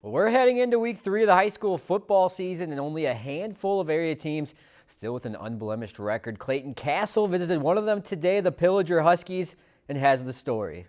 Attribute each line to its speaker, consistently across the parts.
Speaker 1: Well, we're heading into week three of the high school football season and only a handful of area teams still with an unblemished record. Clayton Castle visited one of them today, the Pillager Huskies, and has the story.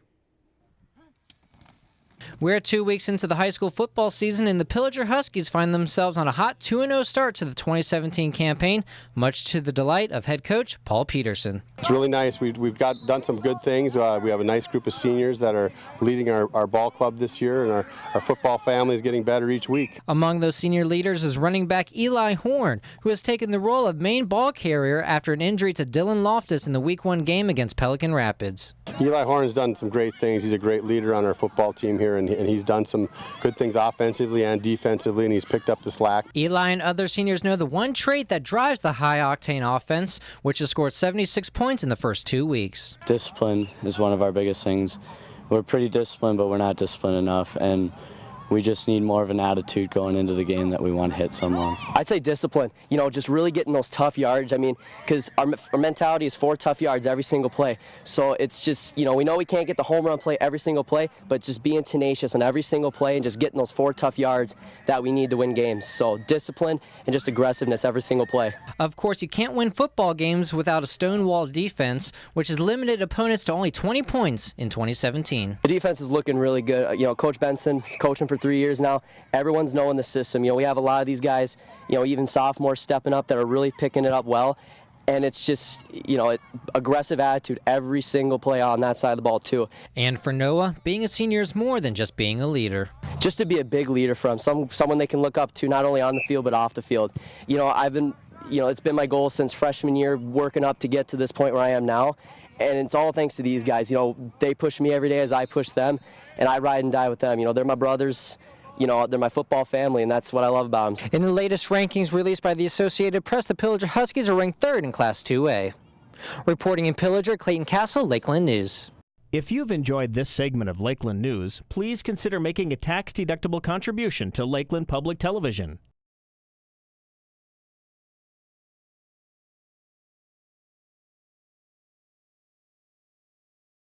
Speaker 2: We're two weeks into the high school football season, and the Pillager Huskies find themselves on a hot 2 0 start to the 2017 campaign, much to the delight of head coach Paul Peterson.
Speaker 3: It's really nice. We've, we've got done some good things. Uh, we have a nice group of seniors that are leading our, our ball club this year, and our, our football family is getting better each week.
Speaker 2: Among those senior leaders is running back Eli Horn, who has taken the role of main ball carrier after an injury to Dylan Loftus in the Week 1 game against Pelican Rapids.
Speaker 3: Eli Horn's done some great things. He's a great leader on our football team here, and, and he's done some good things offensively and defensively, and he's picked up the slack.
Speaker 2: Eli and other seniors know the one trait that drives the high octane offense, which has scored 76 points in the first two weeks.
Speaker 4: Discipline is one of our biggest things. We're pretty disciplined, but we're not disciplined enough. And we just need more of an attitude going into the game that we want to hit someone.
Speaker 5: I'd say discipline. You know, just really getting those tough yards. I mean, because our, our mentality is four tough yards every single play. So it's just, you know, we know we can't get the home run play every single play, but just being tenacious on every single play and just getting those four tough yards that we need to win games. So discipline and just aggressiveness every single play.
Speaker 2: Of course, you can't win football games without a stonewall defense, which has limited opponents to only 20 points in 2017.
Speaker 5: The defense is looking really good. You know, Coach Benson coaching for three years now. Everyone's knowing the system. You know, we have a lot of these guys, you know, even sophomores stepping up that are really picking it up well. And it's just, you know, aggressive attitude every single play on that side of the ball, too.
Speaker 2: And for Noah, being a senior is more than just being a leader.
Speaker 5: Just to be a big leader for them, some, someone they can look up to, not only on the field, but off the field. You know, I've been, you know, it's been my goal since freshman year, working up to get to this point where I am now and it's all thanks to these guys. You know, they push me every day as I push them, and I ride and die with them. You know, they're my brothers you know, they're my football family, and that's what I love about them.
Speaker 2: In the latest rankings released by the Associated Press, the Pillager Huskies are ranked third in Class 2A. Reporting in Pillager, Clayton Castle, Lakeland News.
Speaker 6: If you've enjoyed this segment of Lakeland News, please consider making a tax-deductible contribution to Lakeland Public Television.